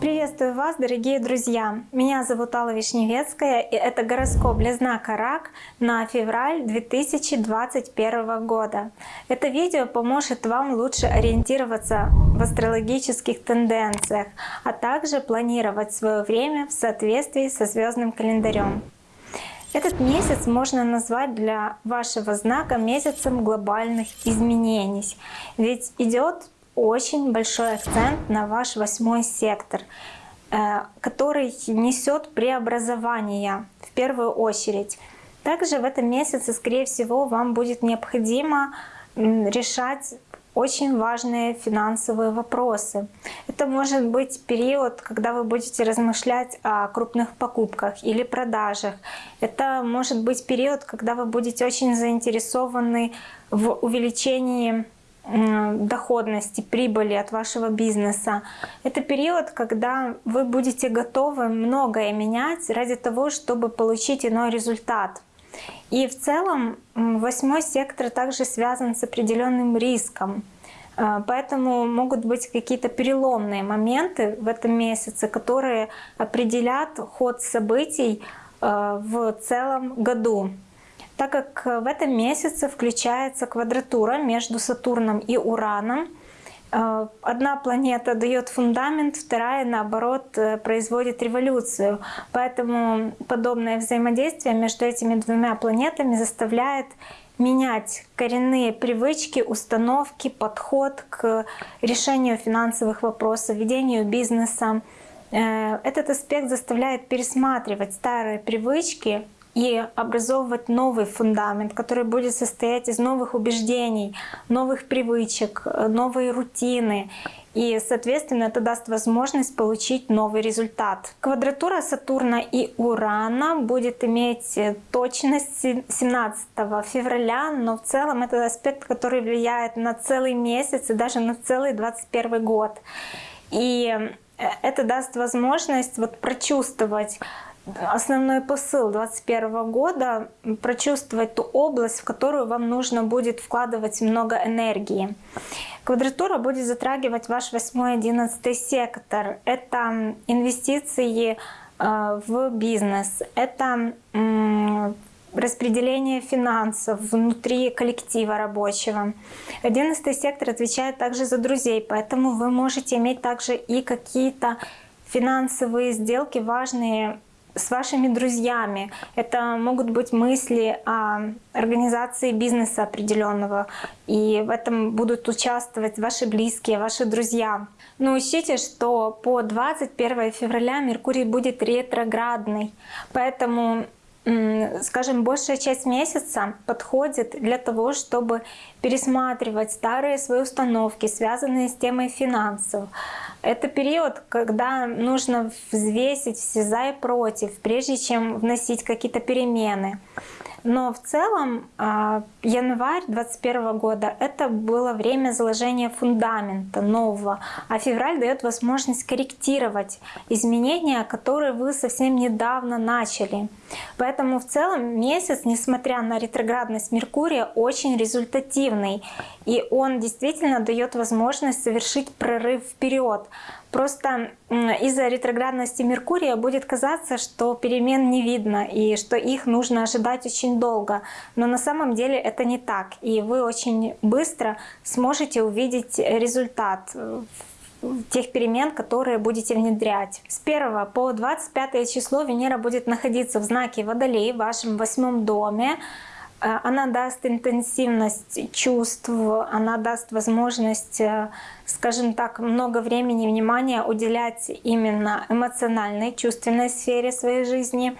Приветствую вас, дорогие друзья! Меня зовут Алла Вишневецкая, и это гороскоп для знака Рак на февраль 2021 года. Это видео поможет вам лучше ориентироваться в астрологических тенденциях, а также планировать свое время в соответствии со звездным календарем. Этот месяц можно назвать для вашего знака месяцем глобальных изменений, ведь идет очень большой акцент на ваш восьмой сектор, э, который несет преобразование в первую очередь. Также в этом месяце, скорее всего, вам будет необходимо решать очень важные финансовые вопросы. Это может быть период, когда вы будете размышлять о крупных покупках или продажах. Это может быть период, когда вы будете очень заинтересованы в увеличении доходности, прибыли от вашего бизнеса. Это период, когда вы будете готовы многое менять ради того, чтобы получить иной результат. И в целом восьмой сектор также связан с определенным риском. А, поэтому могут быть какие-то переломные моменты в этом месяце, которые определят ход событий а, в целом году так как в этом месяце включается квадратура между Сатурном и Ураном. Э, одна планета дает фундамент, вторая, наоборот, э, производит революцию. Поэтому подобное взаимодействие между этими двумя планетами заставляет менять коренные привычки, установки, подход к решению финансовых вопросов, ведению бизнеса. Э, этот аспект заставляет пересматривать старые привычки, и образовывать новый фундамент, который будет состоять из новых убеждений, новых привычек, новой рутины. И, соответственно, это даст возможность получить новый результат. Квадратура Сатурна и Урана будет иметь точность 17 февраля, но в целом это аспект, который влияет на целый месяц и даже на целый 21 год. И это даст возможность вот прочувствовать основной посыл 2021 года — прочувствовать ту область, в которую вам нужно будет вкладывать много энергии. Квадратура будет затрагивать ваш 8-11 сектор. Это инвестиции э, в бизнес, это распределение финансов внутри коллектива рабочего. Одиннадцатый сектор отвечает также за друзей, поэтому вы можете иметь также и какие-то финансовые сделки важные с вашими друзьями. Это могут быть мысли о организации бизнеса определенного. И в этом будут участвовать ваши близкие, ваши друзья. Но учтите, что по 21 февраля Меркурий будет ретроградный. Поэтому скажем, большая часть месяца подходит для того, чтобы пересматривать старые свои установки, связанные с темой финансов. Это период, когда нужно взвесить все за и против, прежде чем вносить какие-то перемены. Но в целом а, январь 2021 года это было время заложения фундамента нового, а февраль дает возможность корректировать изменения, которые вы совсем недавно начали. Поэтому в целом месяц, несмотря на ретроградность Меркурия, очень результативный. И он действительно дает возможность совершить прорыв вперед. Просто из-за ретроградности Меркурия будет казаться, что перемен не видно и что их нужно ожидать очень долго. Но на самом деле это не так. И вы очень быстро сможете увидеть результат э, тех перемен, которые будете внедрять. С 1 по 25 число Венера будет находиться в знаке Водолей в вашем восьмом доме. Э, она даст интенсивность чувств, она даст возможность, э, скажем так, много времени и внимания уделять именно эмоциональной, чувственной сфере своей жизни.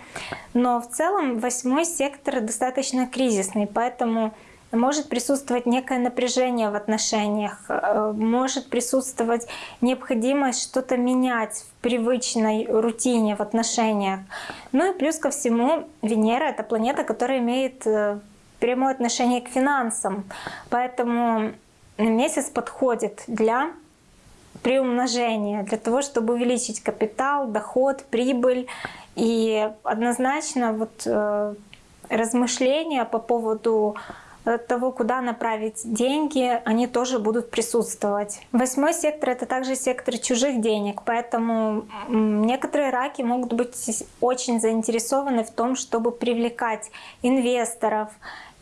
Но в целом восьмой сектор достаточно кризисный, поэтому может присутствовать некое напряжение в отношениях, э, может присутствовать необходимость что-то менять в привычной рутине в отношениях. Ну и плюс ко всему Венера — это планета, которая имеет прямое отношение к финансам. Поэтому месяц подходит для приумножения, для того, чтобы увеличить капитал, доход, прибыль. И однозначно вот э, размышления по поводу от того, куда направить деньги, они тоже будут присутствовать. Восьмой сектор — это также сектор чужих денег, поэтому некоторые раки могут быть очень заинтересованы в том, чтобы привлекать инвесторов,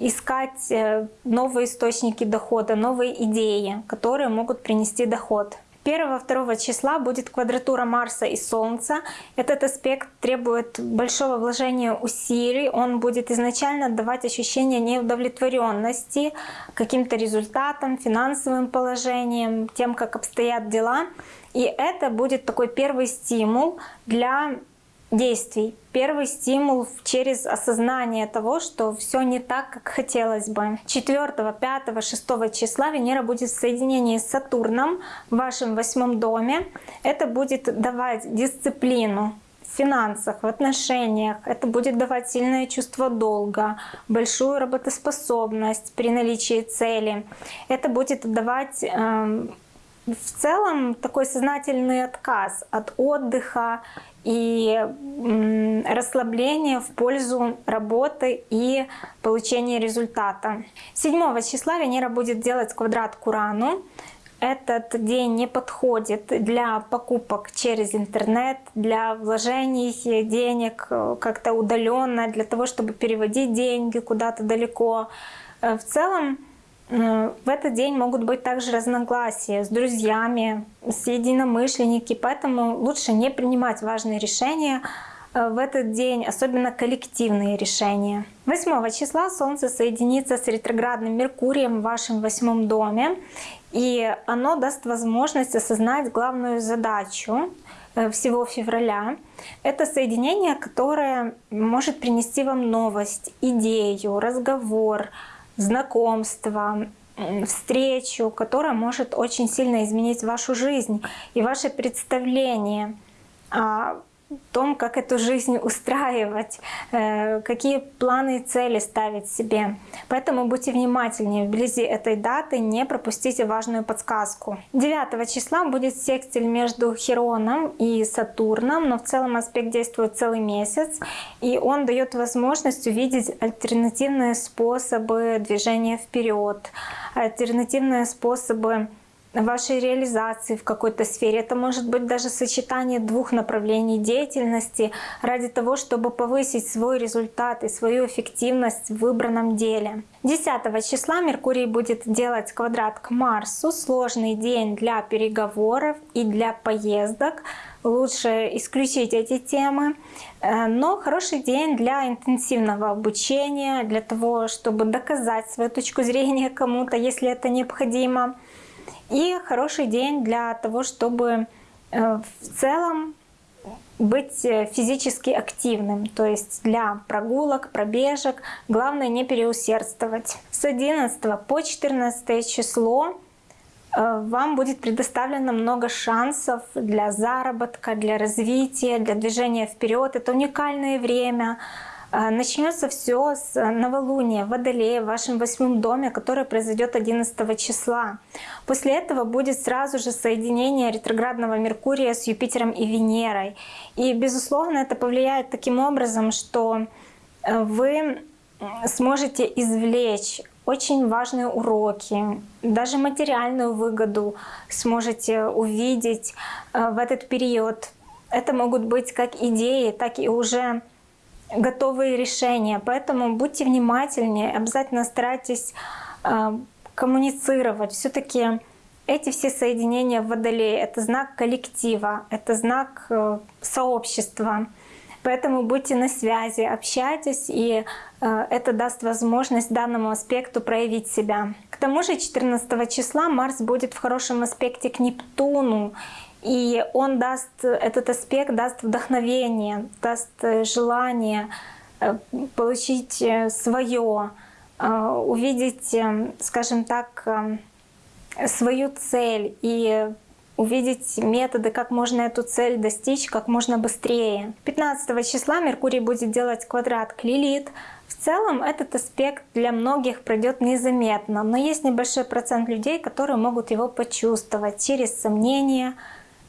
искать э, новые источники дохода, новые идеи, которые могут принести доход. 1-2 числа будет квадратура Марса и Солнца. Этот аспект требует большого вложения усилий. Он будет изначально давать ощущение неудовлетворенности каким-то результатом, финансовым положением, тем, как обстоят дела. И это будет такой первый стимул для действий. Первый стимул через осознание того, что все не так, как хотелось бы. 4, 5, 6 числа Венера будет в соединении с Сатурном в вашем восьмом доме. Это будет давать дисциплину в финансах, в отношениях. Это будет давать сильное чувство долга, большую работоспособность при наличии цели. Это будет давать э, в целом такой сознательный отказ от отдыха и расслабление в пользу работы и получения результата. 7 числа Венера будет делать квадрат к Урану. Этот день не подходит для покупок через интернет, для вложений денег э, как-то удаленно, для того, чтобы переводить деньги куда-то далеко. Э, в целом в этот день могут быть также разногласия с друзьями, с единомышленниками, поэтому лучше не принимать важные решения э, в этот день, особенно коллективные решения. 8 числа Солнце соединится с ретроградным Меркурием в вашем восьмом доме, и оно даст возможность осознать главную задачу э, всего февраля. Это соединение, которое может принести вам новость, идею, разговор, знакомство, встречу, которая может очень сильно изменить вашу жизнь и ваше представление том, как эту жизнь устраивать, э, какие планы и цели ставить себе. Поэтому будьте внимательнее вблизи этой даты, не пропустите важную подсказку. 9 числа будет секстиль между Хероном и Сатурном, но в целом аспект действует целый месяц, и он дает возможность увидеть альтернативные способы движения вперед, альтернативные способы вашей реализации в какой-то сфере. Это может быть даже сочетание двух направлений деятельности ради того, чтобы повысить свой результат и свою эффективность в выбранном деле. 10 числа Меркурий будет делать квадрат к Марсу. Сложный день для переговоров и для поездок. Лучше исключить эти темы. Э, но хороший день для интенсивного обучения, для того, чтобы доказать свою точку зрения кому-то, если это необходимо. И хороший день для того, чтобы э, в целом быть э, физически активным, то есть для прогулок, пробежек. Главное не переусердствовать. С 11 по 14 число э, вам будет предоставлено много шансов для заработка, для развития, для движения вперед. Это уникальное время. А, начнется все с новолуния Водолея в вашем восьмом доме, которое произойдет 11 числа. После этого будет сразу же соединение ретроградного Меркурия с Юпитером и Венерой. И, безусловно, это повлияет таким образом, что э, вы сможете извлечь очень важные уроки, даже материальную выгоду сможете увидеть э, в этот период. Это могут быть как идеи, так и уже готовые решения. Поэтому будьте внимательнее, обязательно старайтесь э, коммуницировать. Все-таки эти все соединения в Водолее — это знак коллектива, это знак э, сообщества. Поэтому будьте на связи, общайтесь, и э, это даст возможность данному аспекту проявить себя. К тому же 14 числа Марс будет в хорошем аспекте к Нептуну, и он даст, этот аспект даст вдохновение, даст э, желание э, получить э, свое, увидеть, скажем так, свою цель и увидеть методы, как можно эту цель достичь как можно быстрее. 15 числа Меркурий будет делать квадрат к Лилит. В целом этот аспект для многих пройдет незаметно, но есть небольшой процент людей, которые могут его почувствовать через сомнения,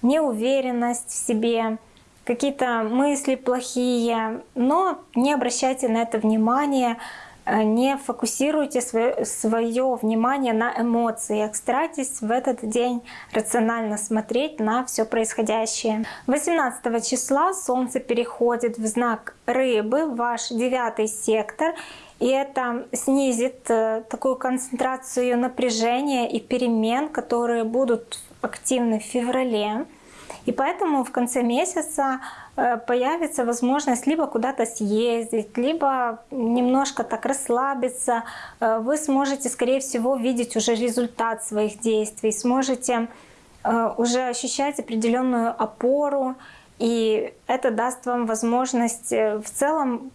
неуверенность в себе, какие-то мысли плохие, но не обращайте на это внимания. э, не фокусируйте свое, свое внимание на эмоциях. Старайтесь в этот день рационально смотреть на все происходящее. 18 числа Солнце переходит в знак Рыбы, ваш девятый сектор. И это снизит э, такую концентрацию напряжения и перемен, которые будут активны в феврале. И поэтому в конце месяца э, появится возможность либо куда-то съездить, либо немножко так расслабиться. Э, вы сможете, скорее всего, видеть уже результат своих действий, сможете э, уже ощущать определенную опору, и это даст вам возможность в целом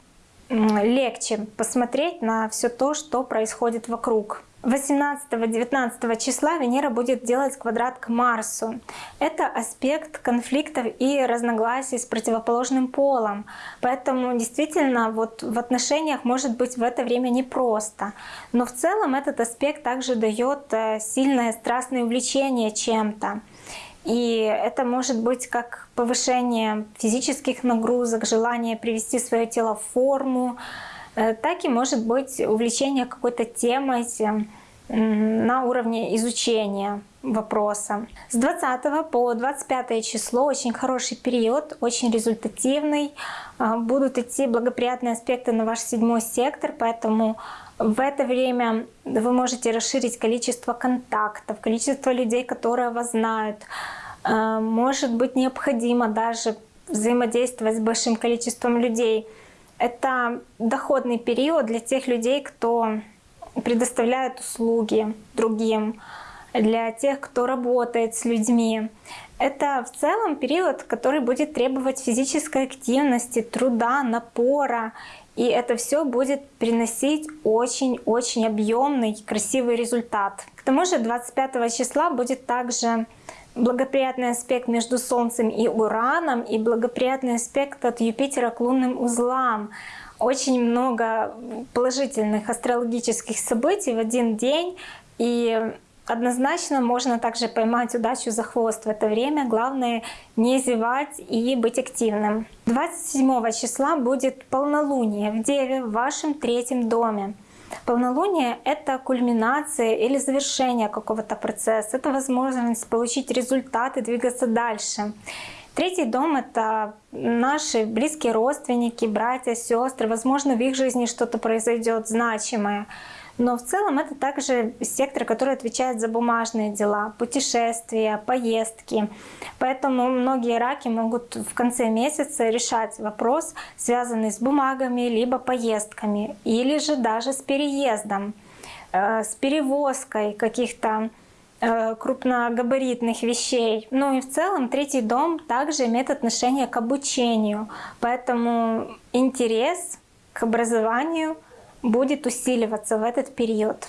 легче посмотреть на все то, что происходит вокруг. 18-19 числа Венера будет делать квадрат к Марсу. Это аспект конфликтов и разногласий с противоположным полом. Поэтому действительно вот в отношениях может быть в это время непросто. Но в целом этот аспект также дает э, сильное страстное увлечение чем-то. И это может быть как повышение физических нагрузок, желание привести свое тело в форму, Э, так и может быть увлечение какой-то темой на уровне изучения вопроса. С 20 по 25 число очень хороший период, очень результативный. А, будут идти благоприятные аспекты на ваш седьмой сектор, поэтому в это время вы можете расширить количество контактов, количество людей, которые вас знают. А, может быть необходимо даже взаимодействовать с большим количеством людей – это доходный период для тех людей, кто предоставляет услуги другим, для тех, кто работает с людьми. Это в целом период, который будет требовать физической активности, труда, напора. И это все будет приносить очень-очень объемный, красивый результат. К тому же 25 числа будет также благоприятный аспект между Солнцем и Ураном и благоприятный аспект от Юпитера к лунным узлам. Очень много положительных астрологических событий в один день. И однозначно можно также поймать удачу за хвост в это время. Главное не зевать и быть активным. 27 числа будет полнолуние в Деве в вашем третьем доме. Полнолуние — это кульминация или завершение какого-то процесса, это возможность получить результат и двигаться дальше. Третий дом — это наши близкие родственники, братья, сестры. Возможно, в их жизни что-то произойдет значимое. Но в целом это также сектор, который отвечает за бумажные дела, путешествия, поездки. Поэтому многие раки могут в конце месяца решать вопрос, связанный с бумагами, либо поездками, или же даже с переездом, э, с перевозкой каких-то крупногабаритных вещей. Ну и в целом третий дом также имеет отношение к обучению. Поэтому интерес к образованию будет усиливаться в этот период.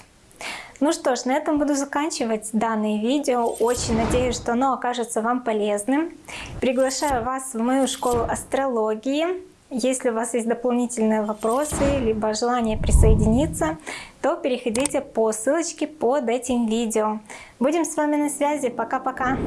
Ну что ж, на этом буду заканчивать данное видео. Очень надеюсь, что оно окажется вам полезным. Приглашаю вас в мою школу астрологии. Если у вас есть дополнительные вопросы, либо желание присоединиться, то переходите по ссылочке под этим видео. Будем с вами на связи. Пока-пока!